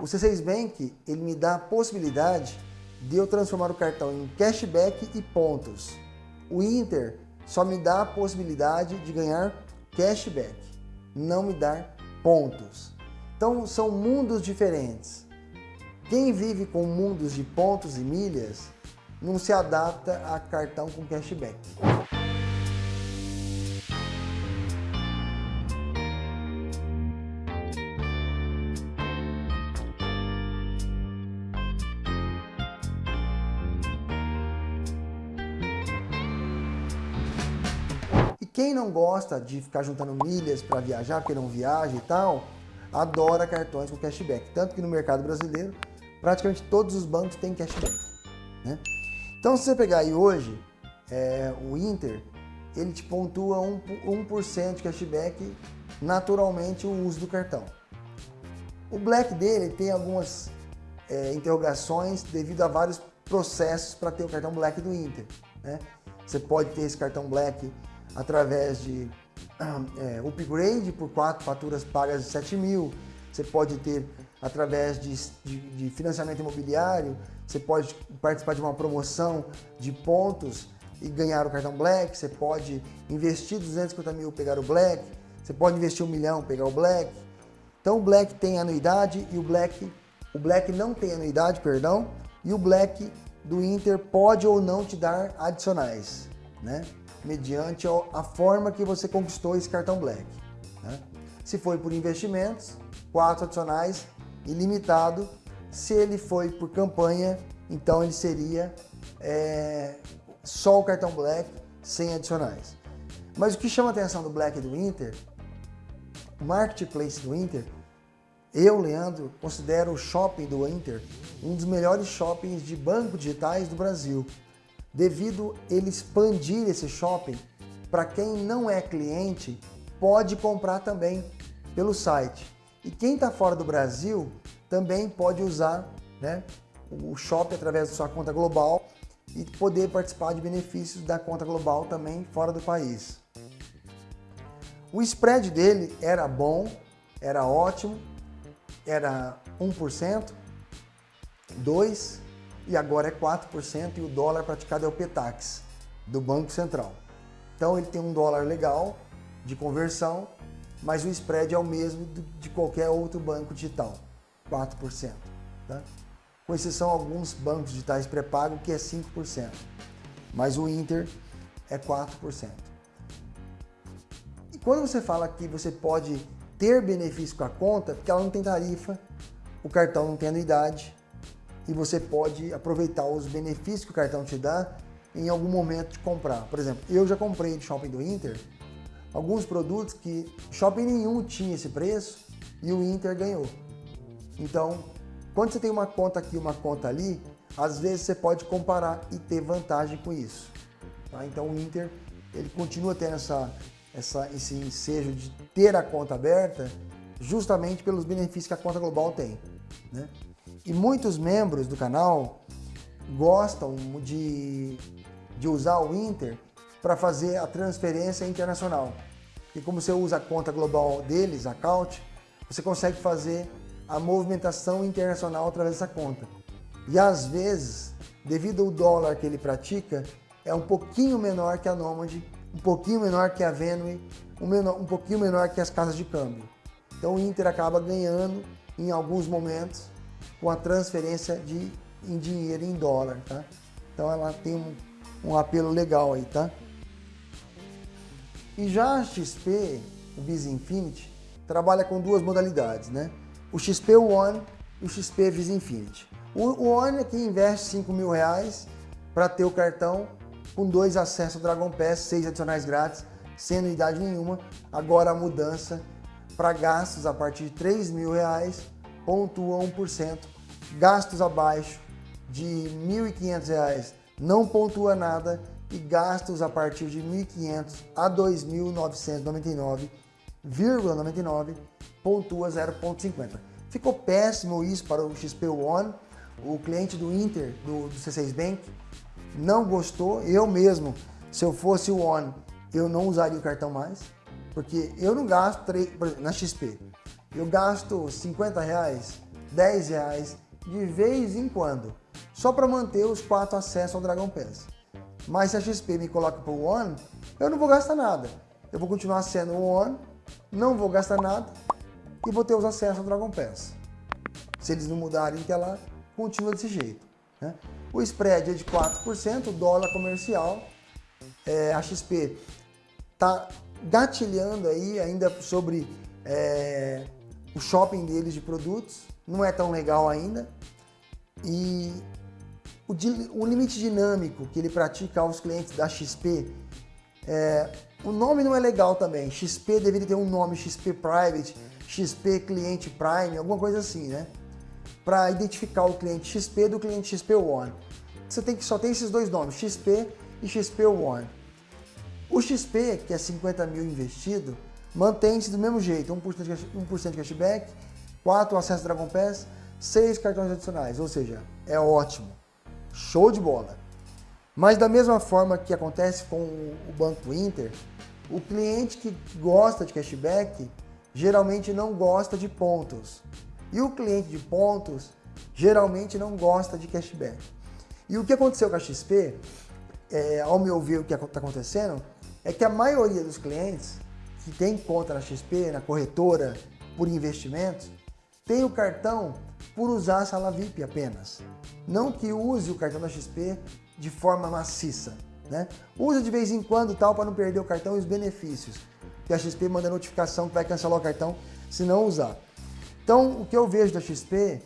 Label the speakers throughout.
Speaker 1: O C6 Bank, ele me dá a possibilidade de eu transformar o cartão em cashback e pontos. O Inter só me dá a possibilidade de ganhar cashback, não me dar pontos. Então são mundos diferentes. Quem vive com mundos de pontos e milhas não se adapta a cartão com cashback. Quem não gosta de ficar juntando milhas para viajar, porque não viaja e tal, adora cartões com cashback. Tanto que no mercado brasileiro, praticamente todos os bancos têm cashback. Né? Então, se você pegar aí hoje, é, o Inter, ele te pontua 1%, 1 de cashback naturalmente o uso do cartão. O Black dele tem algumas é, interrogações devido a vários processos para ter o cartão Black do Inter. Né? Você pode ter esse cartão Black através de é, upgrade por quatro faturas pagas de 7 mil, você pode ter através de, de, de, financiamento imobiliário, você pode participar de uma promoção de pontos e ganhar o cartão Black, você pode investir 250 mil pegar o Black, você pode investir um milhão pegar o Black. Então o Black tem anuidade e o Black, o Black não tem anuidade, perdão, e o Black do Inter pode ou não te dar adicionais, né? Mediante a forma que você conquistou esse cartão Black. Né? Se foi por investimentos, quatro adicionais, ilimitado. Se ele foi por campanha, então ele seria é, só o cartão Black, sem adicionais. Mas o que chama a atenção do Black e do Inter, o Marketplace do Inter, eu, Leandro, considero o shopping do Inter um dos melhores shoppings de banco digitais do Brasil devido ele expandir esse shopping para quem não é cliente pode comprar também pelo site. E quem está fora do Brasil também pode usar né, o shopping através da sua conta global e poder participar de benefícios da conta global também fora do país. O spread dele era bom, era ótimo, era 1%, 2%, e agora é 4% e o dólar praticado é o PETAX do Banco Central. Então ele tem um dólar legal de conversão, mas o spread é o mesmo de qualquer outro banco digital, 4%. Tá? Com exceção alguns bancos digitais pré-pago que é 5%, mas o Inter é 4%. E quando você fala que você pode ter benefício com a conta, porque ela não tem tarifa, o cartão não tem anuidade, e você pode aproveitar os benefícios que o cartão te dá em algum momento de comprar. Por exemplo, eu já comprei de shopping do Inter alguns produtos que shopping nenhum tinha esse preço e o Inter ganhou. Então, quando você tem uma conta aqui uma conta ali, às vezes você pode comparar e ter vantagem com isso. Tá? Então o Inter ele continua tendo essa, essa, esse ensejo de ter a conta aberta justamente pelos benefícios que a conta global tem. Né? E muitos membros do canal gostam de, de usar o Inter para fazer a transferência internacional. E como você usa a conta global deles, a Count, você consegue fazer a movimentação internacional através dessa conta. E às vezes, devido ao dólar que ele pratica, é um pouquinho menor que a Nomad, um pouquinho menor que a Venue, um, menor, um pouquinho menor que as casas de câmbio. Então o Inter acaba ganhando em alguns momentos com a transferência de, em dinheiro em dólar, tá? Então ela tem um, um apelo legal aí, tá? E já a XP, o Visa Infinity, trabalha com duas modalidades, né? O XP One e o XP Visa Infinity. O One é quem investe 5 mil reais para ter o cartão com dois acessos ao Dragon Pass, seis adicionais grátis, sem anuidade nenhuma. Agora a mudança para gastos a partir de 3 mil reais pontua 1%. Gastos abaixo de R$ 1.500 não pontua nada e gastos a partir de R$ 1.500 a R$ 2.999,99 pontua 0,50. Ficou péssimo isso para o XP One, o cliente do Inter, do, do C6 Bank, não gostou. Eu mesmo, se eu fosse o One, eu não usaria o cartão mais, porque eu não gasto, na XP, eu gasto 50 reais 10 reais de vez em quando, só para manter os quatro acessos ao Dragon Pass. Mas se a XP me coloca para o One, eu não vou gastar nada. Eu vou continuar sendo o One, não vou gastar nada e vou ter os acessos ao Dragon Pass. Se eles não mudarem que ela continua desse jeito. Né? O spread é de 4%, o dólar comercial, é, a XP está gatilhando aí ainda sobre é, o shopping deles de produtos, não é tão legal ainda. E o, o limite dinâmico que ele pratica aos clientes da XP, é, o nome não é legal também. XP deveria ter um nome XP Private, XP Cliente Prime, alguma coisa assim, né? Para identificar o cliente XP do cliente XP One. Você tem que só tem esses dois nomes, XP e XP One. O XP, que é 50 mil investido, mantém-se do mesmo jeito, 1% de, 1 de cashback, 4 acessos Dragon Pass, 6 cartões adicionais, ou seja, é ótimo, show de bola. Mas da mesma forma que acontece com o Banco Inter, o cliente que gosta de cashback geralmente não gosta de pontos. E o cliente de pontos geralmente não gosta de cashback. E o que aconteceu com a XP, é, ao meu ver o que está acontecendo, é que a maioria dos clientes que tem conta na XP, na corretora, por investimentos, tem o cartão por usar a sala VIP apenas. Não que use o cartão da XP de forma maciça. Né? Usa de vez em quando tal para não perder o cartão e os benefícios. Que a XP manda notificação que vai cancelar o cartão se não usar. Então, o que eu vejo da XP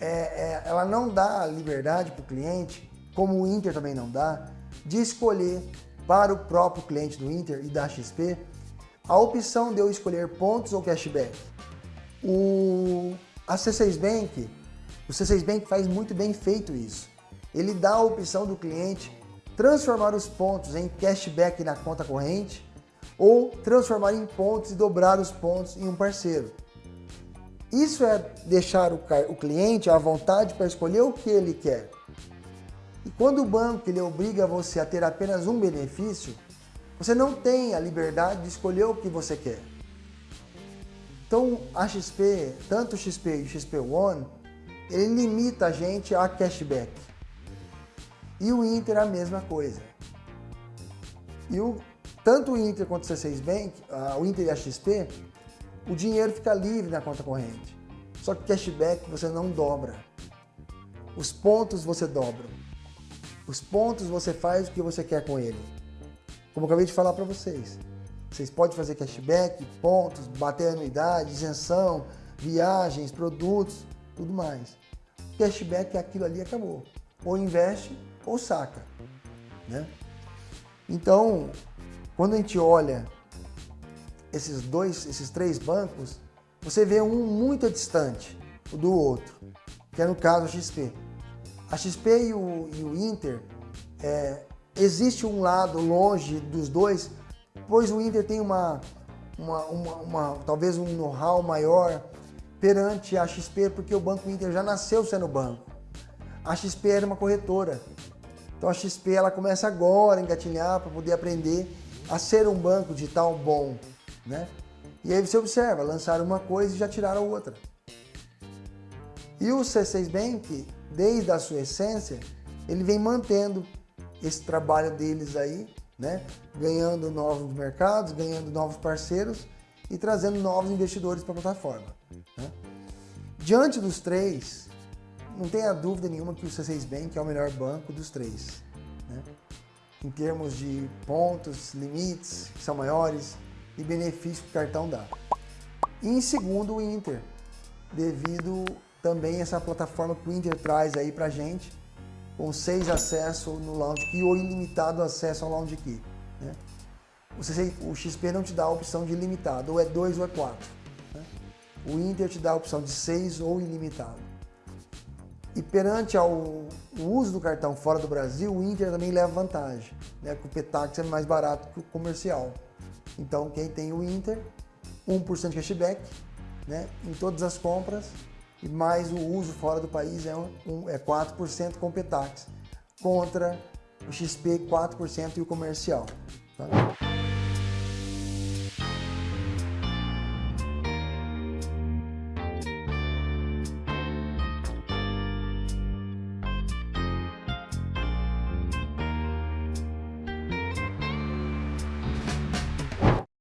Speaker 1: é, é ela não dá liberdade para o cliente, como o Inter também não dá, de escolher para o próprio cliente do Inter e da XP a opção de eu escolher pontos ou cashback. O, a C6 Bank, o C6 Bank faz muito bem feito isso. Ele dá a opção do cliente transformar os pontos em cashback na conta corrente ou transformar em pontos e dobrar os pontos em um parceiro. Isso é deixar o, o cliente à vontade para escolher o que ele quer. E quando o banco ele obriga você a ter apenas um benefício, você não tem a liberdade de escolher o que você quer. Então, a XP, tanto o XP e o XP One, ele limita a gente a cashback. E o Inter a mesma coisa. E o, tanto o Inter quanto o C6 Bank, o Inter e a XP, o dinheiro fica livre na conta corrente. Só que cashback você não dobra. Os pontos você dobra. Os pontos você faz o que você quer com ele. Como eu acabei de falar para vocês. Vocês podem fazer cashback, pontos, bater anuidade, isenção, viagens, produtos, tudo mais. Cashback é aquilo ali acabou. Ou investe ou saca. Né? Então, quando a gente olha esses dois, esses três bancos, você vê um muito distante do outro, que é no caso a XP. A XP e o, e o Inter é, Existe um lado longe dos dois, pois o Inter tem uma, uma, uma, uma talvez um know-how maior perante a XP, porque o Banco Inter já nasceu sendo banco. A XP era uma corretora. Então a XP ela começa agora a engatinhar para poder aprender a ser um banco digital bom, né? E aí você observa, lançaram uma coisa e já tiraram outra. E o C6 Bank, desde a sua essência, ele vem mantendo esse trabalho deles aí, né? ganhando novos mercados, ganhando novos parceiros e trazendo novos investidores para a plataforma. Né? Diante dos três, não tenha dúvida nenhuma que o C6 Bank é o melhor banco dos três. Né? Em termos de pontos, limites, que são maiores, e benefícios que o cartão dá. E em segundo, o Inter, devido também a essa plataforma que o Inter traz aí para gente, com seis acessos no Lounge Key ou ilimitado acesso ao Lounge Key. Né? O XP não te dá a opção de ilimitado, ou é 2 ou é 4. Né? O Inter te dá a opção de 6 ou ilimitado. E perante ao, o uso do cartão fora do Brasil, o Inter também leva vantagem, né? porque o Petax é mais barato que o comercial. Então quem tem o Inter, 1% de cashback né? em todas as compras, mais o uso fora do país é, um, é 4% com Petax, contra o XP 4% e o comercial. Tá?